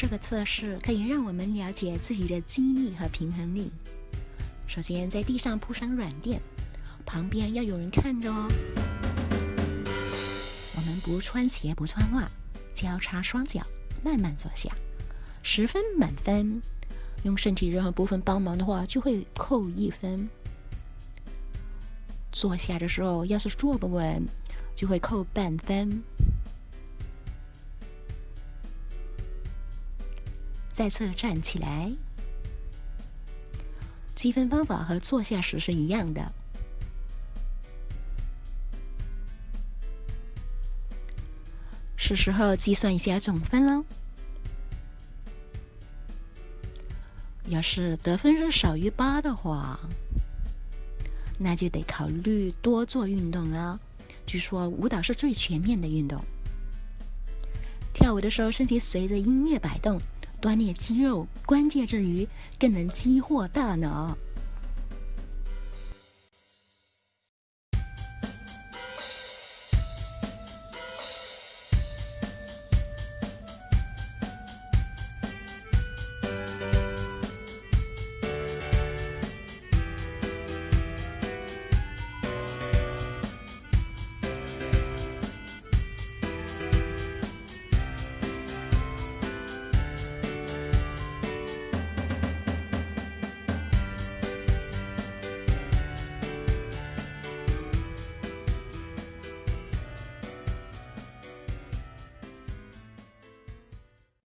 这个测试可以让我们了解自己的肌力和平衡力。首先，在地上铺上软垫，旁边要有人看着哦。我们不穿鞋，不穿袜，交叉双脚，慢慢坐下，十分满分。用身体任何部分帮忙的话，就会扣一分。坐下的时候，要是坐不稳，就会扣半分。再次站起来，积分方法和坐下时是一样的。是时候计算一下总分喽。要是得分是少于八的话，那就得考虑多做运动了。据说舞蹈是最全面的运动，跳舞的时候身体随着音乐摆动。锻炼肌肉关键之余，更能激活大脑。